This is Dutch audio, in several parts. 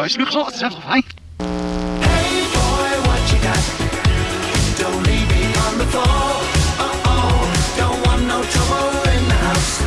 Fijn. Got? Don't no trouble in the house.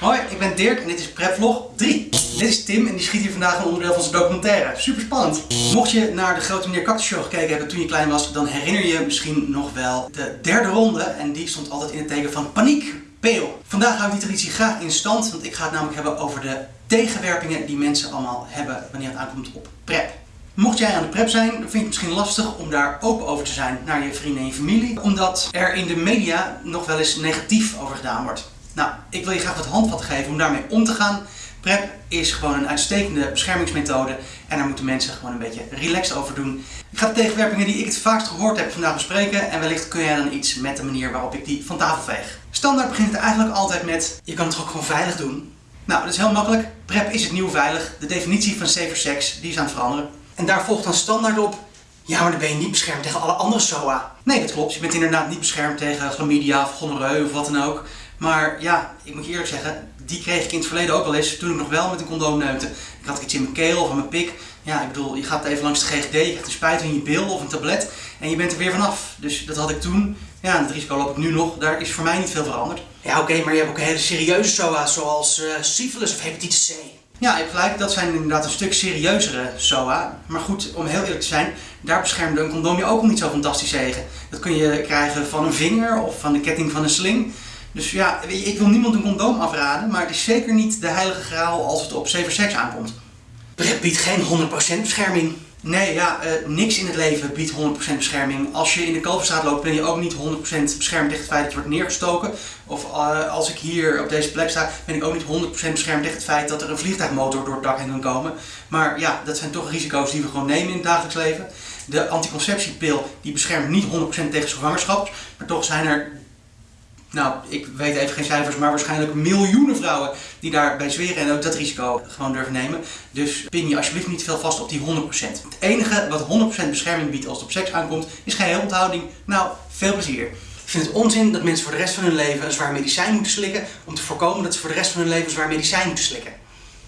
Hoi, ik ben Dirk en dit is Prepvlog 3. Dit is Tim en die schiet hier vandaag een onderdeel van zijn documentaire. Super spannend. Mocht je naar de Grote Meneer Cactus Show gekeken hebben toen je klein was, dan herinner je misschien nog wel de derde ronde. En die stond altijd in het teken van paniek. Peel. Vandaag hou ik die traditie graag in stand, want ik ga het namelijk hebben over de tegenwerpingen die mensen allemaal hebben wanneer het aankomt op prep. Mocht jij aan de prep zijn, dan vind je het misschien lastig om daar open over te zijn naar je vrienden en je familie, omdat er in de media nog wel eens negatief over gedaan wordt. Nou, ik wil je graag wat handvatten geven om daarmee om te gaan. PrEP is gewoon een uitstekende beschermingsmethode en daar moeten mensen gewoon een beetje relaxed over doen. Ik ga de tegenwerpingen die ik het vaakst gehoord heb vandaag bespreken en wellicht kun jij dan iets met de manier waarop ik die van tafel veeg. Standaard begint het eigenlijk altijd met, je kan het ook gewoon veilig doen? Nou, dat is heel makkelijk. PrEP is het nieuw veilig. De definitie van safer sex, die is aan het veranderen. En daar volgt dan standaard op, ja, maar dan ben je niet beschermd tegen alle andere SOA. Nee, dat klopt. Je bent inderdaad niet beschermd tegen chlamydia of gonoreu of wat dan ook. Maar ja, ik moet je eerlijk zeggen, die kreeg ik in het verleden ook wel eens toen ik nog wel met een condoom neukte. Ik had iets in mijn keel of aan mijn pik. Ja, ik bedoel, je gaat even langs de GGD, je krijgt een spuit in je bil of een tablet en je bent er weer vanaf. Dus dat had ik toen. Ja, het risico loop ik nu nog. Daar is voor mij niet veel veranderd. Ja, oké, maar je hebt ook hele serieuze SOA's zoals syphilis of hepatitis C. Ja, hebt gelijk, dat zijn inderdaad een stuk serieuzere SOA. Maar goed, om heel eerlijk te zijn, daar beschermde een condoom je ook niet zo fantastisch tegen. Dat kun je krijgen van een vinger of van de ketting van een sling. Dus ja, ik wil niemand een condoom afraden, maar het is zeker niet de heilige graal als het op safer seks aankomt. PrEP biedt geen 100% bescherming. Nee, ja, eh, niks in het leven biedt 100% bescherming. Als je in de Kalverstraat loopt, ben je ook niet 100% beschermd tegen het feit dat je wordt neergestoken. Of eh, als ik hier op deze plek sta, ben ik ook niet 100% beschermd tegen het feit dat er een vliegtuigmotor door het dak heen kan komen. Maar ja, dat zijn toch risico's die we gewoon nemen in het dagelijks leven. De anticonceptiepil die beschermt niet 100% tegen zwangerschap, maar toch zijn er nou, ik weet even geen cijfers, maar waarschijnlijk miljoenen vrouwen die daarbij zweren en ook dat risico gewoon durven nemen. Dus pin je alsjeblieft niet veel vast op die 100%. Het enige wat 100% bescherming biedt als het op seks aankomt, is geen onthouding. Nou, veel plezier. Ik vind het onzin dat mensen voor de rest van hun leven een zwaar medicijn moeten slikken om te voorkomen dat ze voor de rest van hun leven een zwaar medicijn moeten slikken.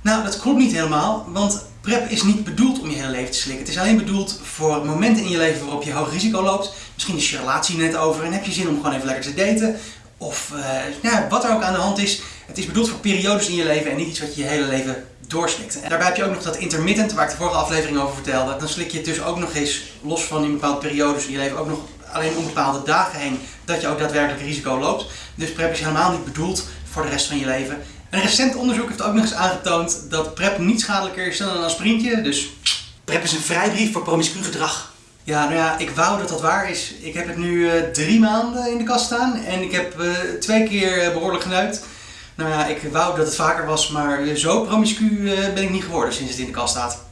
Nou, dat klopt niet helemaal, want PrEP is niet bedoeld om je hele leven te slikken. Het is alleen bedoeld voor momenten in je leven waarop je hoog risico loopt. Misschien is je relatie net over en heb je zin om gewoon even lekker te daten. Of nou, wat er ook aan de hand is. Het is bedoeld voor periodes in je leven en niet iets wat je je hele leven doorslikt. En daarbij heb je ook nog dat intermittent, waar ik de vorige aflevering over vertelde. Dan slik je het dus ook nog eens, los van in bepaalde periodes in je leven, ook nog alleen om bepaalde dagen heen, dat je ook daadwerkelijk risico loopt. Dus PrEP is helemaal niet bedoeld voor de rest van je leven. Een recent onderzoek heeft ook nog eens aangetoond dat PrEP niet schadelijker is dan een aspirintje. Dus PrEP is een vrijbrief voor promiscu gedrag. Ja, nou ja, ik wou dat dat waar is. Ik heb het nu uh, drie maanden in de kast staan en ik heb uh, twee keer uh, behoorlijk geneukt. Nou ja, ik wou dat het vaker was, maar zo promiscu ben ik niet geworden sinds het in de kast staat.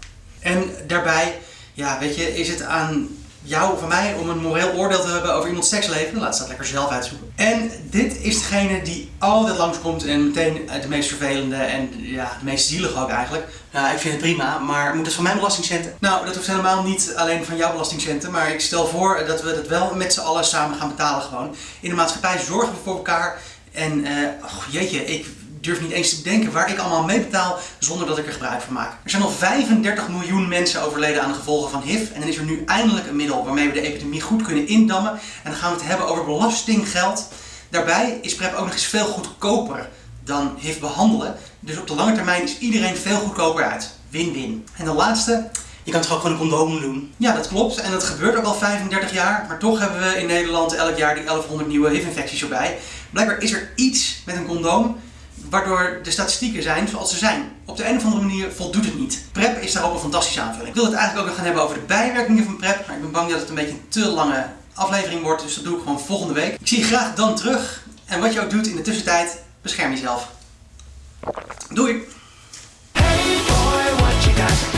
En daarbij, ja, weet je, is het aan jou of van mij om een moreel oordeel te hebben over iemands seksleven. Laat ze dat lekker zelf uitzoeken. En dit is degene die altijd langskomt en meteen de meest vervelende en ja, de meest zielige ook eigenlijk. Nou, ik vind het prima, maar moet het van mijn belastingcenten? Nou, dat hoeft helemaal niet alleen van jouw belastingcenten, maar ik stel voor dat we dat wel met z'n allen samen gaan betalen gewoon. In de maatschappij zorgen we voor elkaar en, oh, jeetje, ik durf niet eens te bedenken waar ik allemaal mee betaal zonder dat ik er gebruik van maak. Er zijn al 35 miljoen mensen overleden aan de gevolgen van HIV en dan is er nu eindelijk een middel waarmee we de epidemie goed kunnen indammen. En dan gaan we het hebben over belastinggeld. Daarbij is PrEP ook nog eens veel goedkoper dan HIV behandelen. Dus op de lange termijn is iedereen veel goedkoper uit. Win-win. En de laatste, je kan toch ook gewoon een condoom doen? Ja, dat klopt. En dat gebeurt ook al 35 jaar. Maar toch hebben we in Nederland elk jaar die 1100 nieuwe HIV-infecties erbij. Blijkbaar is er iets met een condoom waardoor de statistieken zijn zoals ze zijn. Op de een of andere manier voldoet het niet. PrEP is daar ook een fantastische aanvulling. Ik wil het eigenlijk ook nog gaan hebben over de bijwerkingen van PrEP, maar ik ben bang dat het een beetje een te lange aflevering wordt, dus dat doe ik gewoon volgende week. Ik zie je graag dan terug en wat je ook doet in de tussentijd, bescherm jezelf. Doei! Hey boy, what you got?